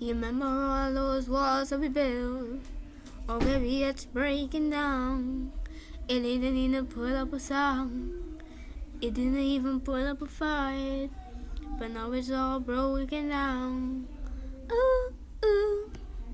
You remember all those walls that we built? Oh, baby, it's breaking down. It didn't even put up a song. It didn't even put up a fight. But now it's all broken down.